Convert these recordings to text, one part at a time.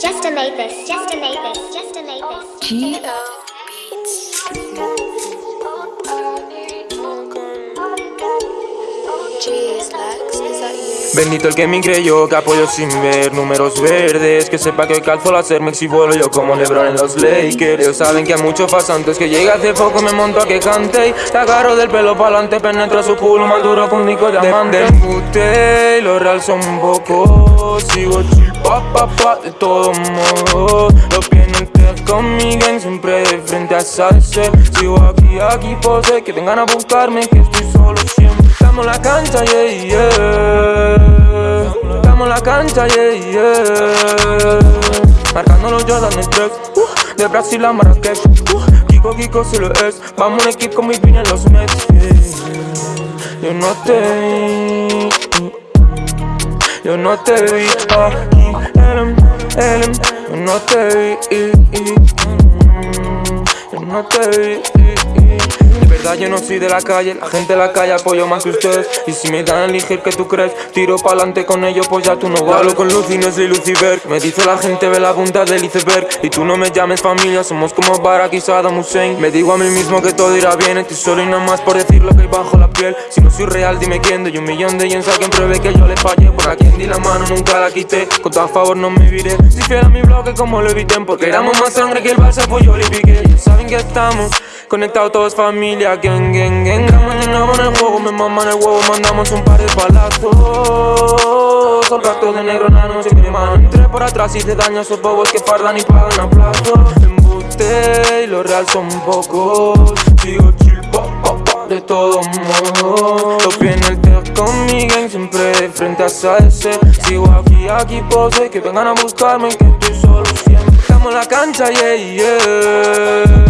just, just made this, just made this, just made this. G-O. Jeez. Bendito el que me creyó que apoyo sin ver números verdes. Que sepa que calzo la hacer y vuelo yo como Lebron en los Lakers. Ellos saben que hay muchos pasantes que llega hace poco me monto a que cante. Y Te agarro del pelo pa'lante, penetro su culo más duro que un disco diamante Dembute y los real son pocos. Sigo chill pa pa de todos modos Los pies en con mi gang siempre de frente a salsa Sigo aquí, aquí pose, que vengan a buscarme que estoy solo siempre En la cancha, yeah, yeah. En la cancha, yeah, yeah. Marcando los Jordan del 3 uh, De Brasil a Marrakech. Uh, Kiko, Kiko si lo es. Vamos en equipo con mis en los Mets Yo no te vi Yo no te vi aquí Elem, Elem Yo no te vi Yo no te vi yo no soy de la calle, la gente de la calle apoyo más que ustedes. Y si me dan a elegir que tú crees, tiro pa'lante con ellos pues ya tú no vas Hablo con Lucy, no soy Lucifer. Me dice la gente ve la punta del iceberg. Y tú no me llames familia, somos como Barack y Saddam Hussein. Me digo a mí mismo que todo irá bien Estoy solo y nada más por decir lo que hay bajo la piel. Si no soy real dime quién, doy un millón de yens a quien pruebe que yo le fallé. Por a quien di la mano nunca la quité, con todo a favor no me viré. Si fiel a mi bloque como lo eviten Porque éramos más sangre que el Barça pues yo le piqué. Saben que estamos Conectados todos familia, Mañana en el juego, me maman el huevo Mandamos un par de palazos. Son ratos de negro nano, sin mi mano. Entré por atrás y te daño a esos bobos que fardan y pagan a plazo. Embuste y lo real son pocos. Sigo chill, pop, pop, pop, de todos modos Los pies en el tech con mi gang Siempre de frente a ese Sigo aquí, aquí pose Que vengan a buscarme que estoy solo siempre. Estamos en la cancha, yeah, yeah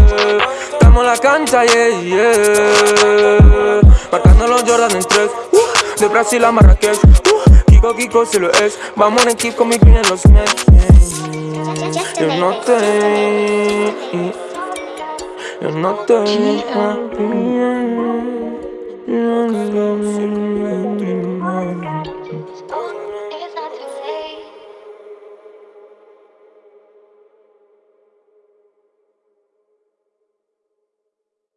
la cancha, yeah, yeah. Marcando los Jordan en tres uh, De Brasil a Marrakech uh, Kiko, Kiko, si lo es. Vamos en equipo con mi pin en los Mets. Te Yo no te Yo no te